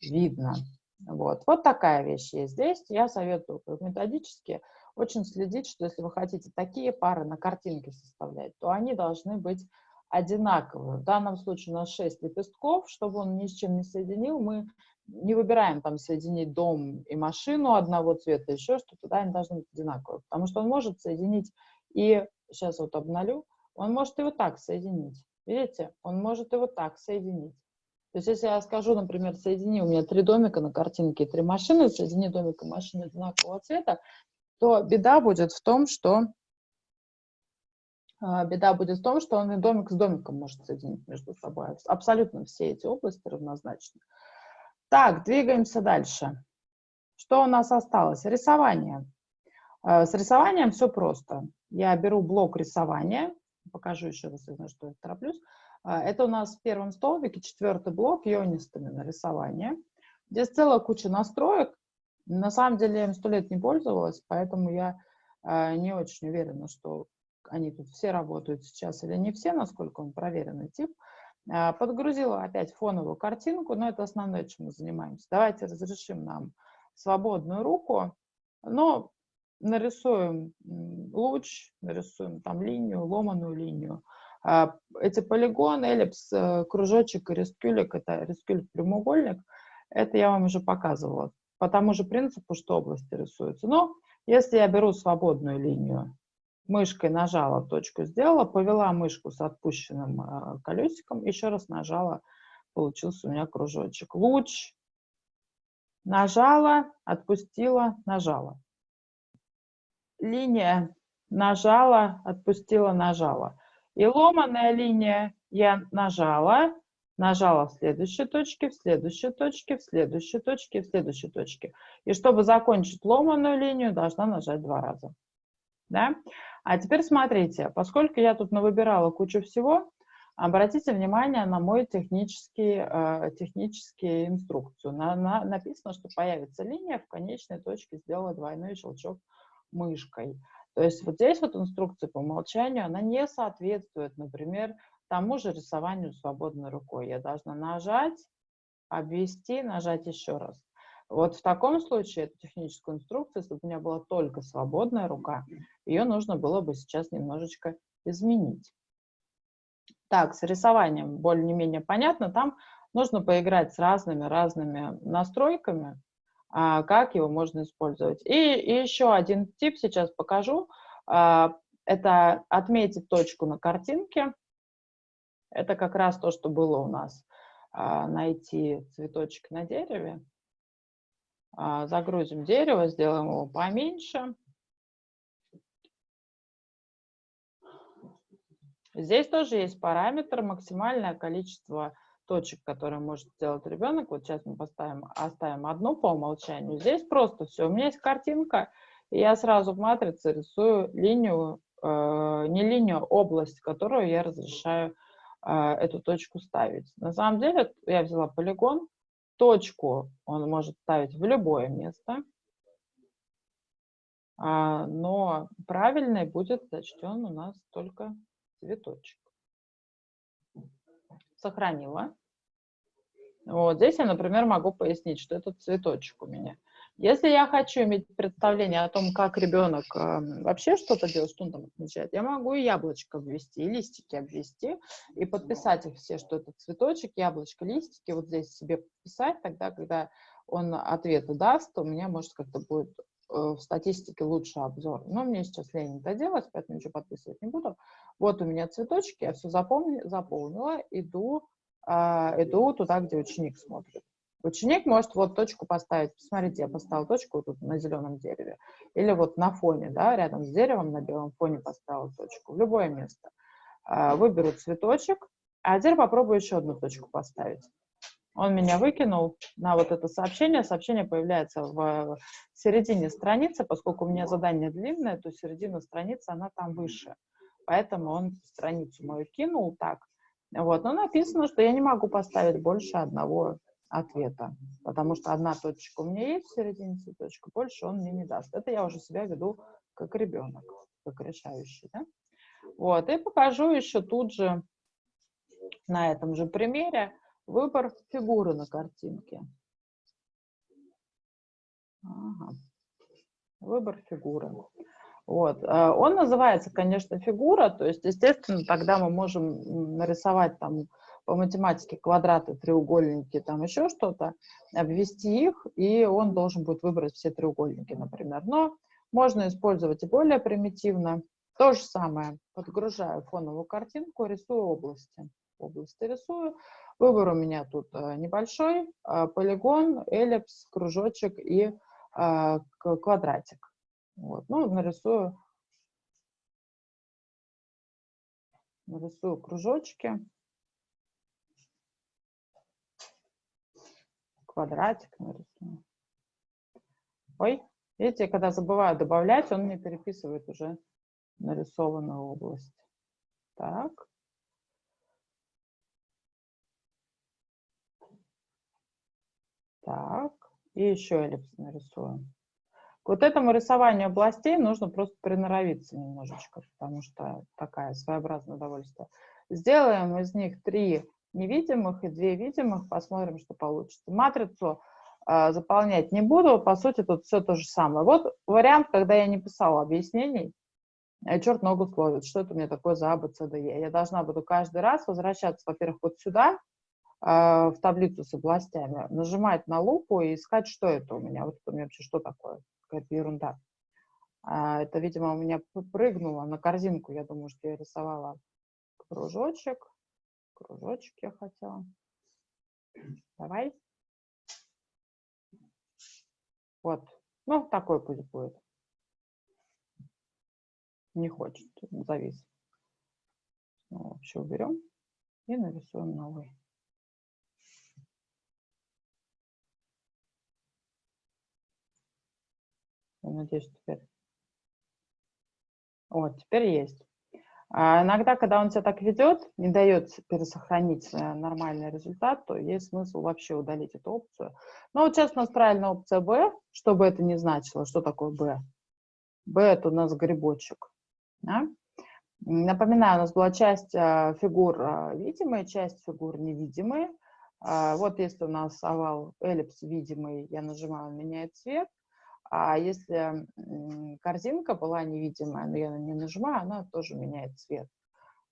видно. Вот. вот такая вещь есть здесь. Я советую методически очень следить, что если вы хотите такие пары на картинке составлять, то они должны быть одинаковые. В данном случае у нас 6 лепестков, чтобы он ни с чем не соединил, мы не выбираем там соединить дом и машину одного цвета, еще что-то, да, они должны быть одинаковые, потому что он может соединить и сейчас вот обновлю, он может его так соединить. Видите? Он может его так соединить. То есть если я скажу, например, соедини, у меня три домика на картинке, три машины, соедини домик и машины одинакового цвета, то беда будет в том, что а, беда будет в том, что он и домик с домиком может соединить между собой. Абсолютно все эти области равнозначны. Так, двигаемся дальше. Что у нас осталось? Рисование. А, с рисованием все просто. Я беру блок рисования, покажу еще раз, что я тороплюсь. А, это у нас в первом столбике четвертый блок ионистами на рисование. Здесь целая куча настроек. На самом деле я им сто лет не пользовалась, поэтому я не очень уверена, что они тут все работают сейчас или не все, насколько он проверенный тип. А, подгрузила опять фоновую картинку, но это основное, чем мы занимаемся. Давайте разрешим нам свободную руку, но нарисуем луч, нарисуем там линию, ломаную линию. А, эти полигоны, эллипс, э, кружочек и рискюлик, это рискюлик прямоугольник, это я вам уже показывала. По тому же принципу, что области рисуются. Но если я беру свободную линию, мышкой нажала, точку сделала, повела мышку с отпущенным э, колесиком, еще раз нажала, получился у меня кружочек. Луч, нажала, отпустила, нажала. Линия, нажала, отпустила, нажала. И ломаная линия я нажала, нажала в следующей точке, в следующей точке, в следующей точке, в следующей точке. И чтобы закончить ломаную линию, должна нажать два раза. Да? А теперь смотрите, поскольку я тут навыбирала кучу всего, обратите внимание на мой технический, э, технический инструкцию. На, на, написано, что появится линия, в конечной точке сделала двойной щелчок мышкой. То есть вот здесь вот инструкция по умолчанию, она не соответствует, например, тому же рисованию свободной рукой. Я должна нажать, обвести, нажать еще раз. Вот в таком случае эту техническую инструкцию, если бы у меня была только свободная рука, ее нужно было бы сейчас немножечко изменить. Так, с рисованием более-менее понятно. Там нужно поиграть с разными-разными настройками, а, как его можно использовать. И, и еще один тип сейчас покажу. А, это отметить точку на картинке. Это как раз то, что было у нас. А, найти цветочек на дереве. А, загрузим дерево, сделаем его поменьше. Здесь тоже есть параметр, максимальное количество точек, которые может сделать ребенок. Вот сейчас мы поставим, оставим одну по умолчанию. Здесь просто все. У меня есть картинка, и я сразу в матрице рисую линию, э, не линию, а область, которую я разрешаю э, эту точку ставить. На самом деле я взяла полигон, Точку он может ставить в любое место, а, но правильный будет зачтен у нас только цветочек. Сохранила. Вот здесь я, например, могу пояснить, что это цветочек у меня. Если я хочу иметь представление о том, как ребенок э, вообще что-то делает, что он там отмечает, я могу и яблочко обвести, и листики обвести, и подписать их все, что это цветочек, яблочко, листики, вот здесь себе подписать, тогда, когда он ответы даст, у меня, может, как-то будет э, в статистике лучше обзор. Но мне сейчас лень это делать, поэтому ничего подписывать не буду. Вот у меня цветочки, я все запомнила, заполнила, иду, э, иду туда, где ученик смотрит. Ученик может вот точку поставить. Посмотрите, я поставила точку тут на зеленом дереве. Или вот на фоне, да, рядом с деревом на белом фоне поставила точку. В любое место. А, выберу цветочек. А теперь попробую еще одну точку поставить. Он меня выкинул на вот это сообщение. Сообщение появляется в середине страницы. Поскольку у меня задание длинное, то середина страницы, она там выше. Поэтому он страницу мою кинул так. Вот. Но написано, что я не могу поставить больше одного ответа, потому что одна точка у меня есть в середине цветочка, больше он мне не даст. Это я уже себя веду как ребенок, как решающий. Да? Вот, и покажу еще тут же на этом же примере выбор фигуры на картинке. Ага. Выбор фигуры. Вот. Э, он называется, конечно, фигура, то есть, естественно, тогда мы можем нарисовать там по математике квадраты, треугольники, там еще что-то, обвести их, и он должен будет выбрать все треугольники, например. Но можно использовать и более примитивно. То же самое. Подгружаю фоновую картинку, рисую области. Области рисую. Выбор у меня тут э, небольшой. Э, полигон, эллипс, кружочек и э, квадратик. Вот. Ну, нарисую, нарисую кружочки. Квадратик нарисую. Ой, видите, когда забываю добавлять, он мне переписывает уже нарисованную область. Так. Так, и еще эллипс нарисуем. К вот этому рисованию областей нужно просто приноровиться немножечко, потому что такая своеобразное удовольствие. Сделаем из них три невидимых и две видимых, посмотрим, что получится. Матрицу э, заполнять не буду, по сути, тут все то же самое. Вот вариант, когда я не писала объяснений, э, черт ногу словит, что это у меня такое за А, Б, С, Д, Е. Я должна буду каждый раз возвращаться, во-первых, вот сюда, а, в таблицу с областями, нажимать на лупу и искать, что это у меня. Вот это у меня вообще что такое? Какая-то ерунда. А, это, видимо, у меня прыгнуло на корзинку. Я думаю, что я рисовала кружочек. Кружочек я хотела. Давай. Вот. Ну, такой пусть будет. Не хочет, завис. Ну, вообще уберем и нарисуем новый. Я надеюсь, теперь. Вот, теперь есть. А иногда, когда он себя так ведет, не дает пересохранить нормальный результат, то есть смысл вообще удалить эту опцию. Но вот сейчас правильная опция B, что бы это ни значило. Что такое B? B это у нас грибочек. Да? Напоминаю, у нас была часть а, фигур а, видимые, часть фигур невидимые. А, вот если у нас овал эллипс видимый, я нажимаю, он меняет цвет. А если корзинка была невидимая, но я на нее нажимаю, она тоже меняет цвет.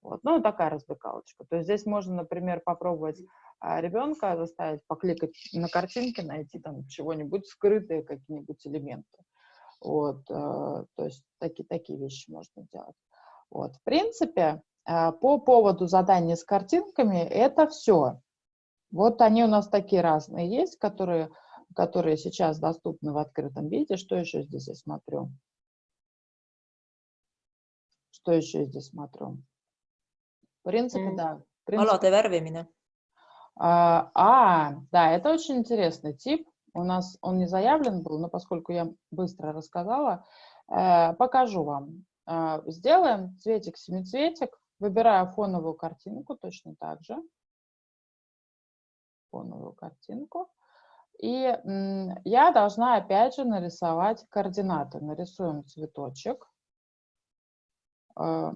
Вот. Ну, такая развлекалочка. То есть здесь можно, например, попробовать а, ребенка заставить покликать на картинке, найти там чего-нибудь скрытые, какие-нибудь элементы. Вот. Э, то есть такие, такие вещи можно делать. Вот. В принципе, а, по поводу задания с картинками это все. Вот они у нас такие разные есть, которые которые сейчас доступны в открытом виде. Что еще здесь я смотрю? Что еще здесь смотрю? В принципе, mm. да. В принципе, Алло, вärvimine. А, а, да, это очень интересный тип. У нас он не заявлен был, но поскольку я быстро рассказала, э, покажу вам. Э, сделаем цветик-семицветик. Выбираю фоновую картинку точно так же. Фоновую картинку. И я должна опять же нарисовать координаты. Нарисуем цветочек. А,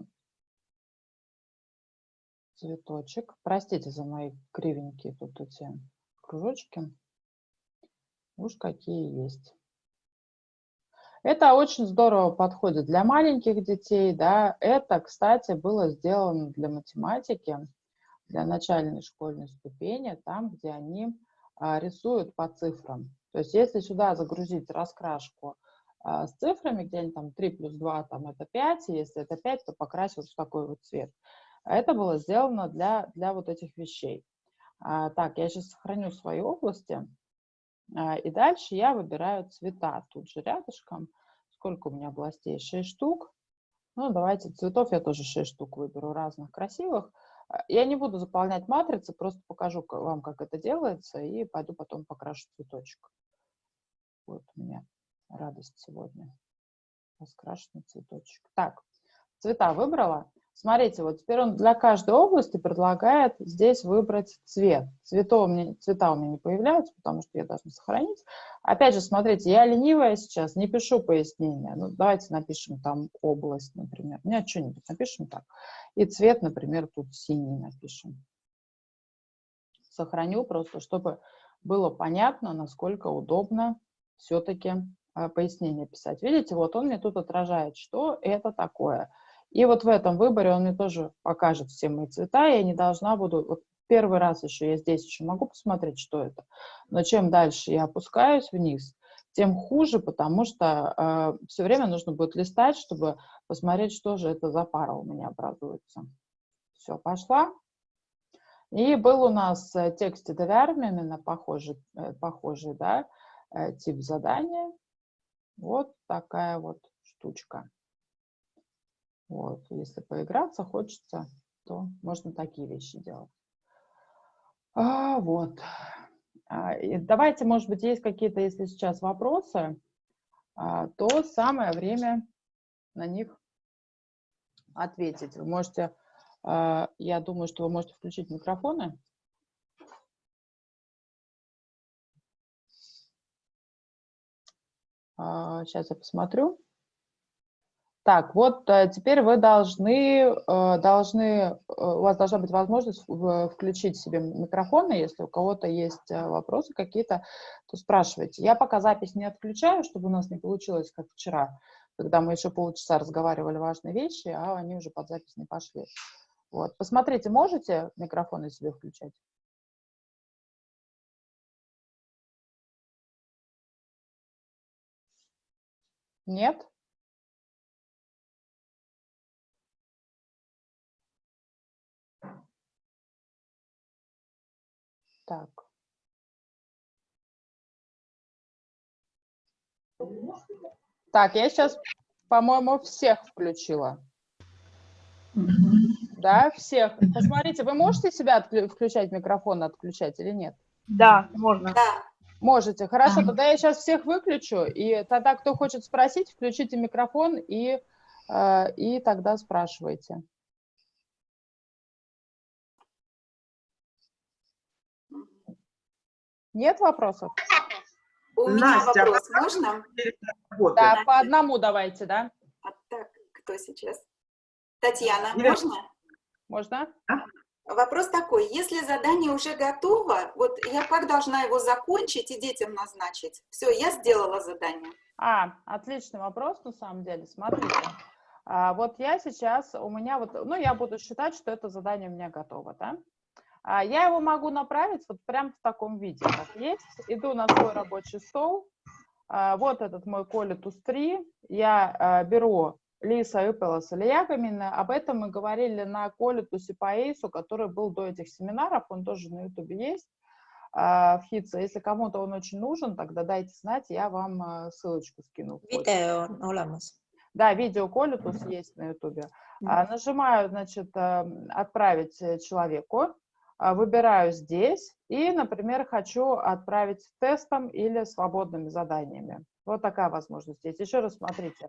цветочек. Простите за мои кривенькие тут эти кружочки. Уж какие есть. Это очень здорово подходит для маленьких детей. Да. Это, кстати, было сделано для математики, для начальной школьной ступени, там, где они рисуют по цифрам. То есть если сюда загрузить раскрашку а, с цифрами, где-нибудь там 3 плюс 2, там это 5, и если это 5, то покрасить в такой вот цвет. Это было сделано для, для вот этих вещей. А, так, я сейчас сохраню свои области. И дальше я выбираю цвета. Тут же рядышком. Сколько у меня областей? 6 штук. Ну, давайте цветов я тоже 6 штук выберу разных красивых. А, я не буду заполнять матрицы, просто покажу вам, как это делается, и пойду потом покрашу цветочек. Вот у меня радость сегодня. Раскрашенный цветочек. Так, цвета выбрала. Смотрите, вот теперь он для каждой области предлагает здесь выбрать цвет. Цвета у, меня, цвета у меня не появляются, потому что я должна сохранить. Опять же, смотрите, я ленивая сейчас, не пишу пояснения. Ну, давайте напишем там область, например. Нет, что-нибудь напишем так. И цвет, например, тут синий напишем. Сохраню просто, чтобы было понятно, насколько удобно все-таки а, пояснение писать. Видите, вот он мне тут отражает, что это такое – и вот в этом выборе он мне тоже покажет все мои цвета, я не должна буду... Вот первый раз еще я здесь еще могу посмотреть, что это. Но чем дальше я опускаюсь вниз, тем хуже, потому что э, все время нужно будет листать, чтобы посмотреть, что же это за пара у меня образуется. Все, пошла. И был у нас э, текст именно похожий, э, похожий да, э, тип задания. Вот такая вот штучка. Вот, если поиграться хочется, то можно такие вещи делать. А, вот. А, давайте, может быть, есть какие-то, если сейчас вопросы, а, то самое время на них ответить. Вы можете, а, я думаю, что вы можете включить микрофоны. Сейчас я посмотрю. Так, вот э, теперь вы должны, э, должны, э, у вас должна быть возможность включить себе микрофоны, если у кого-то есть вопросы какие-то, то спрашивайте. Я пока запись не отключаю, чтобы у нас не получилось, как вчера, когда мы еще полчаса разговаривали важные вещи, а они уже под запись не пошли. Вот. Посмотрите, можете микрофоны себе включать? Нет? Так. Так, я сейчас, по-моему, всех включила. Да, всех. Посмотрите, вы можете себя включать микрофон, отключать или нет? Да, можно. Да. Можете. Хорошо, тогда я сейчас всех выключу, и тогда, кто хочет спросить, включите микрофон и, э, и тогда спрашивайте. Нет вопросов? У меня Настя, вопрос, можно? Да, по одному давайте, да? А так, кто сейчас? Татьяна, Нет. можно? Можно. А? Вопрос такой, если задание уже готово, вот я как должна его закончить и детям назначить? Все, я сделала задание. А, отличный вопрос, на самом деле. Смотрите, а, вот я сейчас, у меня вот, ну, я буду считать, что это задание у меня готово, да? А, я его могу направить вот прям в таком виде, как есть. Иду на свой рабочий стол. А, вот этот мой Колитус 3. Я а, беру Лиса Ыпелас Ильягамина. Об этом мы говорили на Колитусе по Эйсу, который был до этих семинаров. Он тоже на Ютубе есть в Хитце. Если кому-то он очень нужен, тогда дайте знать, я вам ссылочку скину. Видео оламас. Да, видео Колитус есть на Ютубе. Нажимаю, значит, отправить человеку. А, выбираю здесь и, например, хочу отправить тестом или свободными заданиями. Вот такая возможность есть. Еще раз смотрите.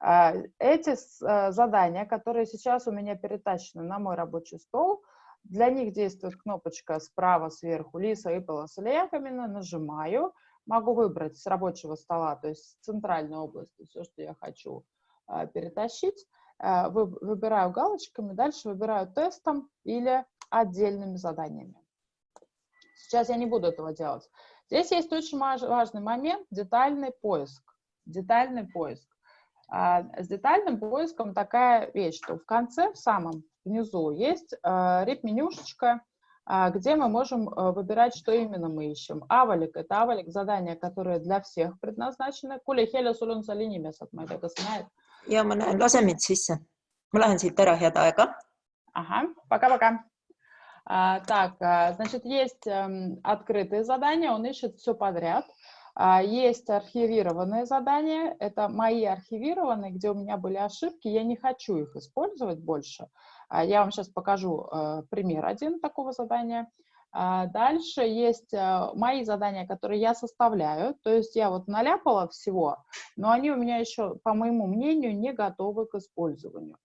А, эти а, задания, которые сейчас у меня перетащены на мой рабочий стол, для них действует кнопочка справа сверху «Лиса с Ильяковина», нажимаю, могу выбрать с рабочего стола, то есть с центральной области, все, что я хочу перетащить, выбираю галочками, дальше выбираю тестом или отдельными заданиями. Сейчас я не буду этого делать. Здесь есть очень важный момент – детальный поиск. Детальный поиск. А, с детальным поиском такая вещь, что в конце, в самом внизу, есть а, реп-менюшечка, а, где мы можем выбирать, что именно мы ищем. Авалик – это авалик задания, которые для всех предназначены. Kuule, Helja, sul on seal inimesed, ma ei tea, kas sa näed? ja ma näen, lase mind sisse. ma lähen siit ära, head aega. ahah, пока-пока. А, так, а, значит, есть эм, открытые задания, он ищет все подряд. А, есть архивированные задания, это мои архивированные, где у меня были ошибки, я не хочу их использовать больше. Я вам сейчас покажу э, пример один такого задания. Дальше есть э, мои задания, которые я составляю, то есть я вот наляпала всего, но они у меня еще, по моему мнению, не готовы к использованию.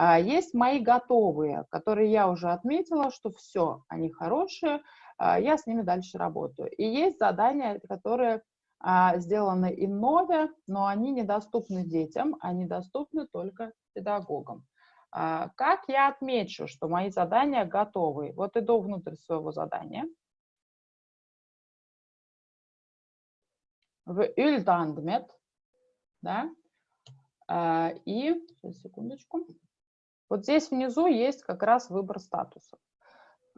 А, есть мои готовые, которые я уже отметила, что все, они хорошие, а, я с ними дальше работаю. И есть задания, которые а, сделаны иннове, но они недоступны детям, они доступны только педагогам. Как я отмечу, что мои задания готовы? Вот иду внутрь своего задания. В Üldandmet, да, и, сейчас, секундочку, вот здесь внизу есть как раз выбор статусов.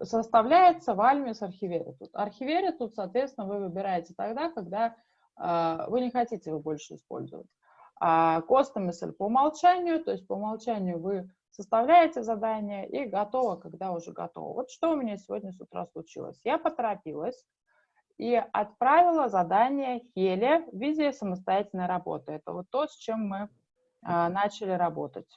Составляется в Almis Archiveritut. Archiveritut, соответственно, вы выбираете тогда, когда э, вы не хотите его больше использовать. А костомысль по умолчанию, то есть по умолчанию вы составляете задание и готово, когда уже готово. Вот что у меня сегодня с утра случилось. Я поторопилась и отправила задание Хеле в виде самостоятельной работы. Это вот то, с чем мы а, начали работать.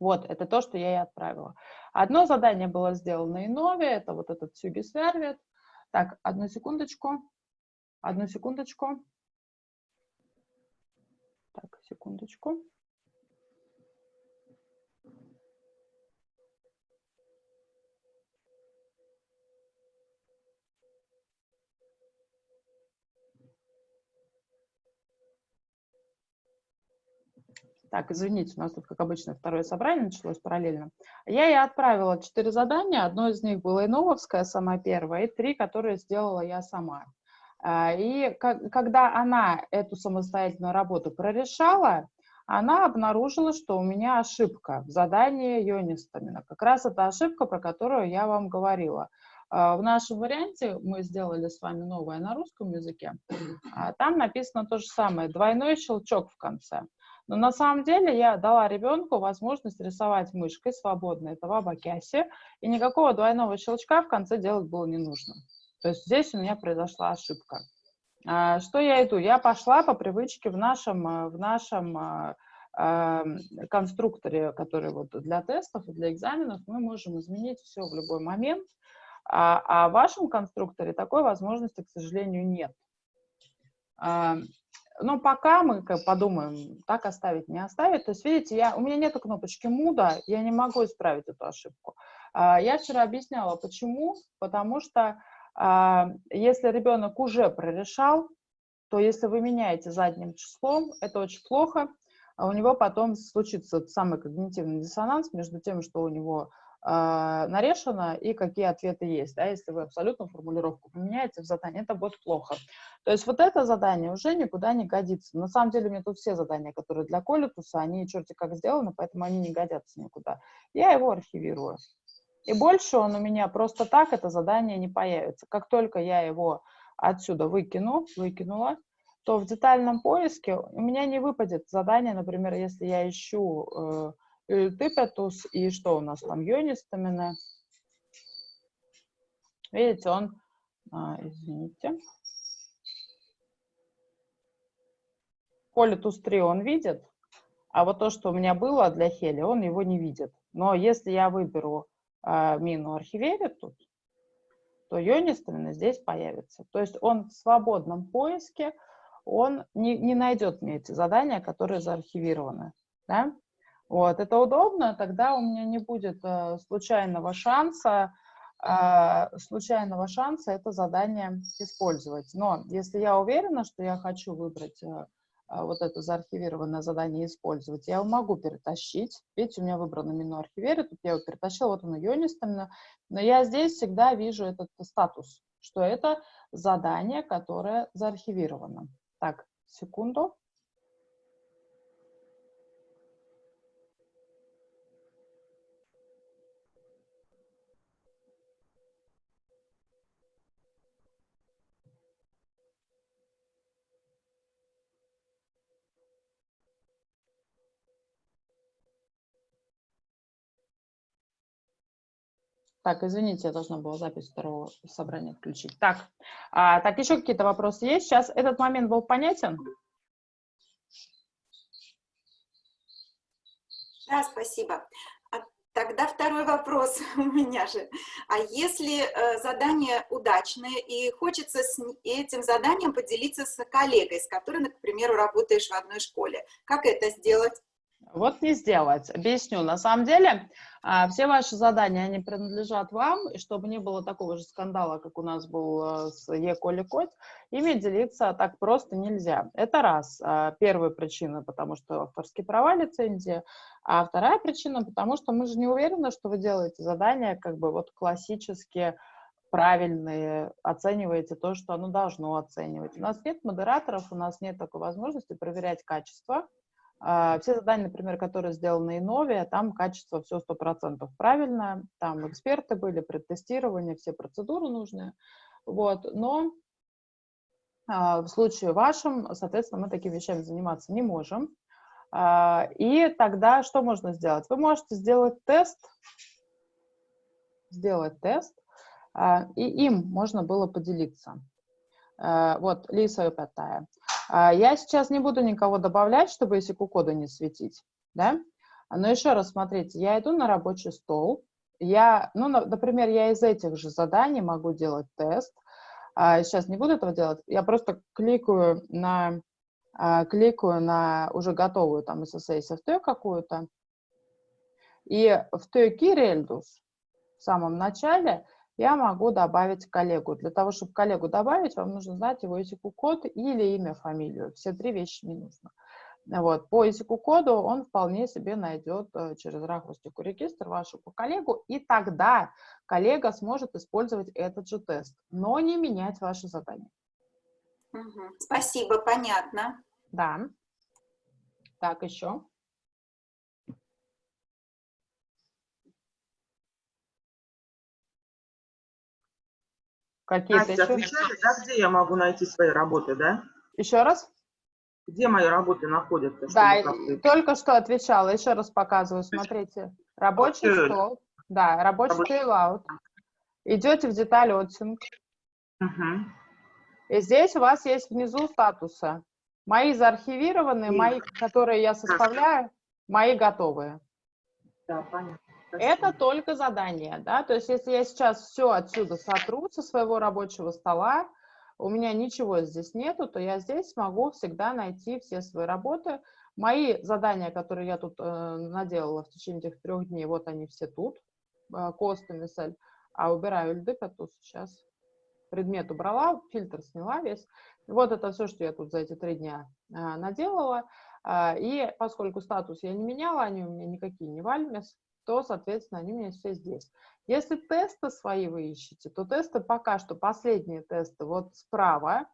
Вот, это то, что я ей отправила. Одно задание было сделано и новее, это вот этот Сюги Сервит. Так, одну секундочку, одну секундочку. Так, секундочку. Так, извините, у нас тут, как обычно, второе собрание началось параллельно. Я ей отправила четыре задания. Одно из них было Инововское, самое первое, и три, которые сделала я сама. А, и когда она эту самостоятельную работу прорешала, она обнаружила, что у меня ошибка в задании Йонистамина. Как раз это ошибка, про которую я вам говорила. А, в нашем варианте мы сделали с вами новое на русском языке. А, там написано то же самое, двойной щелчок в конце. Но на самом деле я дала ребенку возможность рисовать мышкой свободно это в и никакого двойного щелчка в конце делать было не нужно. То есть здесь у меня произошла ошибка. А, что я иду? Я пошла по привычке в нашем, э, в нашем а, а, конструкторе, который вот для тестов и для экзаменов, мы можем изменить все в любой момент, а, а в вашем конструкторе такой возможности, к сожалению, нет. Но пока мы подумаем, так оставить, не оставить. То есть, видите, я, у меня нет кнопочки муда, я не могу исправить эту ошибку. Я вчера объясняла, почему. Потому что а, если ребенок уже прорешал, то если вы меняете задним числом, это очень плохо. А у него потом случится самый когнитивный диссонанс между тем, что у него нарешено и какие ответы есть. Да? Если вы абсолютно формулировку поменяете в задании, это будет плохо. То есть вот это задание уже никуда не годится. На самом деле у меня тут все задания, которые для коллитуса, они черти как сделаны, поэтому они не годятся никуда. Я его архивирую. И больше он у меня просто так, это задание не появится. Как только я его отсюда выкину, выкинула, то в детальном поиске у меня не выпадет задание, например, если я ищу э, тыпетус и что у нас там, йонистамина. Видите, он, а, извините, Политус 3 он видит, а вот то, что у меня было для Хели, он его не видит. Но если я выберу а, мину архивере тут, то Йонис именно здесь появится. То есть он в свободном поиске, он не, не найдет мне эти задания, которые заархивированы. Да? Вот, это удобно, тогда у меня не будет э, случайного шанса, э, случайного шанса это задание использовать. Но если я уверена, что я хочу выбрать э, а, вот это заархивированное задание использовать, я его могу перетащить. Видите, у меня выбрано меню архивере, тут я его перетащила, вот оно юнистами, но я здесь всегда вижу этот статус, что это задание, которое заархивировано. Так, секунду. Так, извините, я должна была запись второго собрания включить. Так, а, так еще какие-то вопросы есть? Сейчас этот момент был понятен? Да, спасибо. А тогда второй вопрос у меня же. А если э, задание удачное и хочется с этим заданием поделиться с коллегой, с которой, к примеру, работаешь в одной школе, как это сделать? Вот не сделать. Объясню. На самом деле, а, все ваши задания, они принадлежат вам, и чтобы не было такого же скандала, как у нас был э, с Е-Коли Кот, ими делиться так просто нельзя. Это раз. А, первая причина, потому что авторские права лицензии, а вторая причина, потому что мы же не уверены, что вы делаете задания как бы вот классические, правильные, оцениваете то, что оно должно оценивать. У нас нет модераторов, у нас нет такой возможности проверять качество, а, все задания, например, которые сделаны Иновия, там качество все 100% правильно, там эксперты были, предтестирование, все процедуры нужные, вот, но В случае вашем, соответственно, мы такими вещами заниматься не можем. И тогда что можно сделать? Вы можете сделать тест, сделать тест, и им можно было поделиться. Вот, Лиса Пятая. Я сейчас не буду никого добавлять, чтобы если кода не светить, да? Но еще раз смотрите, я иду на рабочий стол, я, ну, например, я из этих же заданий могу делать тест. Сейчас не буду этого делать, я просто кликаю на, кликаю на уже готовую там SSA софтвер какую-то, и в той Кирельдус в самом начале я могу добавить коллегу. Для того, чтобы коллегу добавить, вам нужно знать его ИСИК-код или имя, фамилию. Все три вещи не нужно. Вот. По ИСИК-коду он вполне себе найдет э, через рахустику регистр вашу коллегу, и тогда коллега сможет использовать этот же тест, но не менять ваше задание. Угу. Спасибо, понятно. Да. Так, еще. Какие-то еще? отвечали, да, где я могу найти свои работы, да? Еще раз? Где мои работы находятся? Да, только что отвечала. Еще раз показываю. Смотрите. Рабочий okay. стол. Да, рабочий layout. Идете в деталь отсинг. Uh И здесь у вас есть внизу статусы. Мои заархивированные, мои, которые я составляю, мои готовые. Да, понятно. Это только задание, да, то есть если я сейчас все отсюда сотру со своего рабочего стола, у меня ничего здесь нету, то я здесь смогу всегда найти все свои работы. Мои задания, которые я тут э, наделала в течение этих трех дней, вот они все тут, э, косты, мисаль, а убираю льды, тут сейчас предмет убрала, фильтр сняла весь. Вот это все, что я тут за эти три дня э, наделала. Э, и поскольку статус я не меняла, они у меня никакие не вальмес, то, соответственно, они у меня все здесь. Если тесты свои вы ищете, то тесты пока что, последние тесты, вот справа,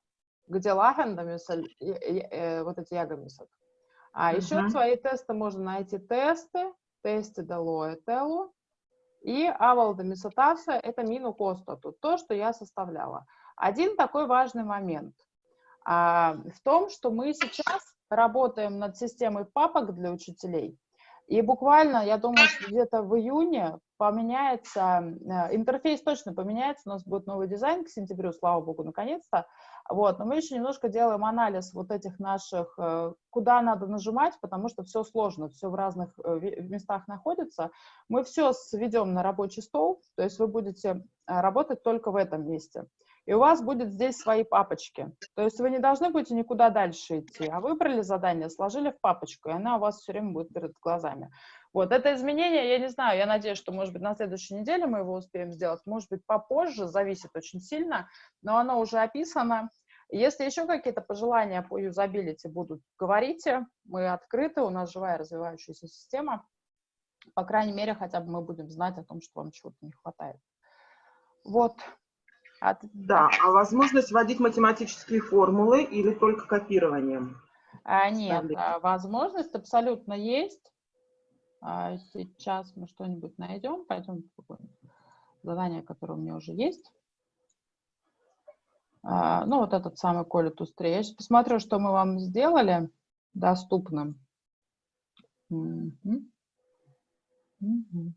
где лахендамисаль, э, вот эти ягомисок. А uh -huh. еще свои тесты можно найти тесты, тесты Делоэтелу, и Авалдамисатаса – это мину костату, то, что я составляла. Один такой важный момент а, в том, что мы сейчас работаем над системой папок для учителей, и буквально, я думаю, что где-то в июне поменяется, э, интерфейс точно поменяется, у нас будет новый дизайн к сентябрю, слава богу, наконец-то. Вот, но мы еще немножко делаем анализ вот этих наших, э, куда надо нажимать, потому что все сложно, все в разных э, местах находится. Мы все сведем на рабочий стол, то есть вы будете работать только в этом месте и у вас будет здесь свои папочки. То есть вы не должны будете никуда дальше идти, а выбрали задание, сложили в папочку, и она у вас все время будет перед глазами. Вот, это изменение, я не знаю, я надеюсь, что, может быть, на следующей неделе мы его успеем сделать, может быть, попозже, зависит очень сильно, но оно уже описано. Если еще какие-то пожелания по юзабилити будут, говорите, мы открыты, у нас живая развивающаяся система, по крайней мере, хотя бы мы будем знать о том, что вам чего-то не хватает. Вот, от... Да, а возможность вводить математические формулы или только копированием? А, нет, а, возможность абсолютно есть. А, сейчас мы что-нибудь найдем, пойдем задание, которое у меня уже есть. А, ну, вот этот самый Коля Тустре. Я сейчас посмотрю, что мы вам сделали доступным. Угу. Угу.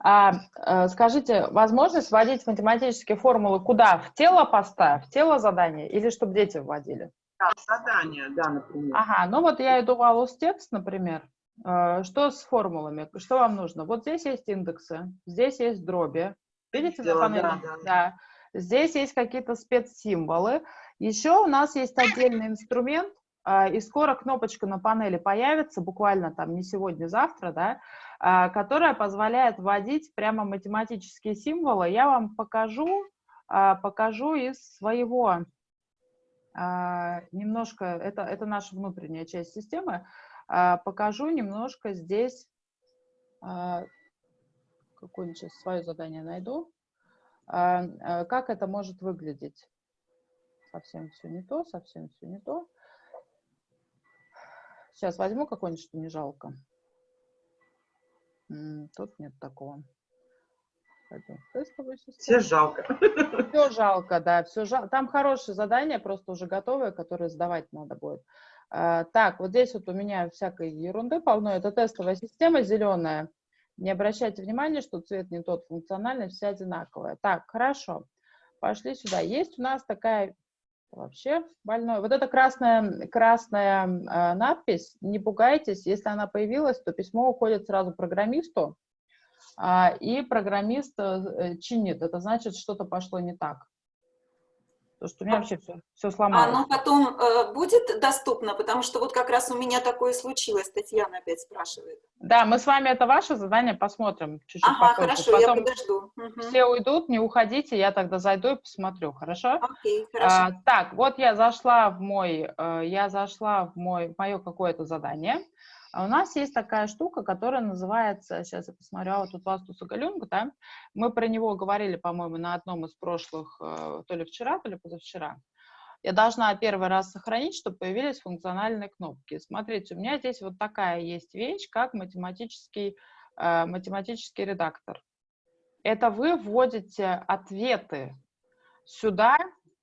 А, э, скажите, возможность вводить математические формулы куда? В тело поста, в тело задания или чтобы дети вводили? Да, задание, да, например. Ага, ну вот я иду в Алус текст, например. Э, что с формулами? Что вам нужно? Вот здесь есть индексы, здесь есть дроби. Видите на панели? Да, да. да. Здесь есть какие-то спецсимволы. Еще у нас есть отдельный инструмент, э, и скоро кнопочка на панели появится, буквально там не сегодня, завтра, да, которая позволяет вводить прямо математические символы. Я вам покажу, а, покажу из своего а, немножко, это, это наша внутренняя часть системы, покажу немножко здесь, какое-нибудь сейчас свое задание найду, как это может выглядеть. Совсем все не то, совсем все не то. Сейчас возьму какое-нибудь, что не жалко. Тут нет такого. Все жалко. Все жалко, да, все жалко. Там хорошие задания, просто уже готовые, которые сдавать надо будет. А, так, вот здесь вот у меня всякой ерунды полно. Это тестовая система зеленая. Не обращайте внимания, что цвет не тот, функциональность вся одинаковая. Так, хорошо. Пошли сюда. Есть у нас такая вообще больное. Вот эта красная, красная э, надпись, не пугайтесь, если она появилась, то письмо уходит сразу программисту, э, и программист э, чинит. Это значит, что-то пошло не так. Потому что у меня вообще все, все сломалось. Оно потом э, будет доступно, потому что вот как раз у меня такое случилось, Татьяна опять спрашивает. Да, мы с вами это ваше задание посмотрим чуть-чуть Ага, попозже. хорошо, Потом я подожду. Мгм. все уйдут, не уходите, я тогда зайду и посмотрю, хорошо? Окей, хорошо. А, так, вот я зашла в мой, э, я зашла в мой, в мое какое-то задание. А у нас есть такая штука, которая называется, сейчас я посмотрю, а вот тут Вастуса Галюнга, да, мы про него говорили, по-моему, на одном из прошлых, э, то ли вчера, то ли позавчера. Я должна первый раз сохранить, чтобы появились функциональные кнопки. Смотрите, у меня здесь вот такая есть вещь, как математический, э, математический редактор. Это вы вводите ответы сюда,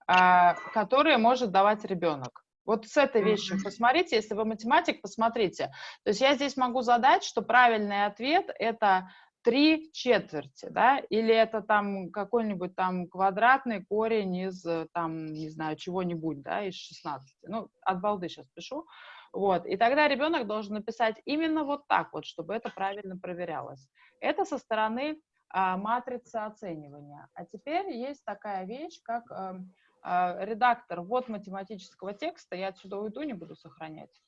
а, которые может давать ребенок. Вот с этой вещью посмотрите, если вы математик, посмотрите. То есть я здесь могу задать, что правильный ответ – это три четверти, да, или это там какой-нибудь там квадратный корень из, э, там, не знаю, чего-нибудь, да, из 16. Ну, от балды сейчас пишу. Вот, и тогда ребенок должен написать именно вот так вот, чтобы это правильно проверялось. Это со стороны а, матрицы оценивания. А теперь есть такая вещь, как а, редактор вот математического текста, я отсюда уйду, не буду сохранять.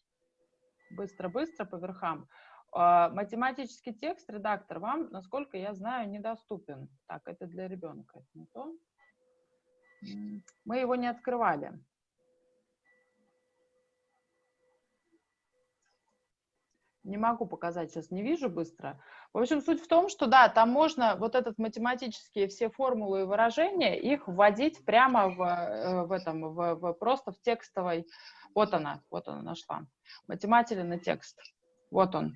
Быстро-быстро по верхам. А, математический текст, редактор вам, насколько я знаю, недоступен. Так, это для ребенка, это не то. Мы его не открывали. Не могу показать, сейчас не вижу быстро. В общем, суть в том, что да, там можно вот этот математические все формулы и выражения, их вводить прямо в, э, в этом, в, в- просто в текстовой. Вот она, вот она нашла. Математелен текст. Вот он.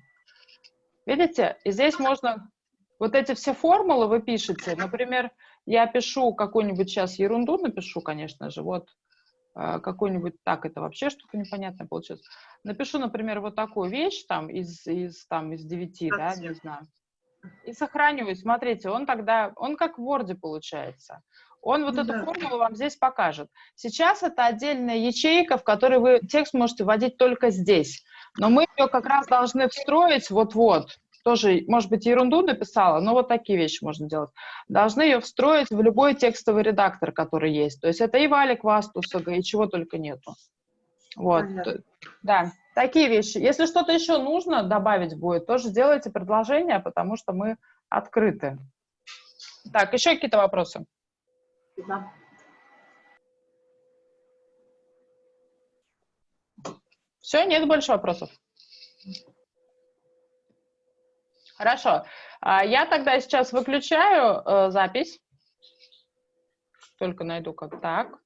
Видите? И здесь можно вот эти все формулы вы пишете. Например, я пишу какую-нибудь сейчас ерунду, напишу, конечно же, вот какой-нибудь, так, это вообще что-то непонятное получилось. Напишу, например, вот такую вещь там из, из, там, из 9, да, не знаю. И сохраниваю. Смотрите, он тогда, он как в Word получается. Он вот эту Да. формулу вам здесь покажет. Сейчас это отдельная ячейка, в которой вы текст можете вводить только здесь. Но мы ее как раз должны встроить вот-вот. Тоже, может быть, ерунду написала, но вот такие вещи можно делать. Должны ее встроить в любой текстовый редактор, который есть. То есть это и Валик Вастусага, и чего только нету. Вот. Понятно. Да, такие вещи. Если что-то еще нужно добавить будет, тоже делайте предложения, потому что мы открыты. Так, еще какие-то вопросы? Да. Все, нет больше вопросов? Хорошо. А, Я тогда сейчас выключаю э, запись. Только найду как так.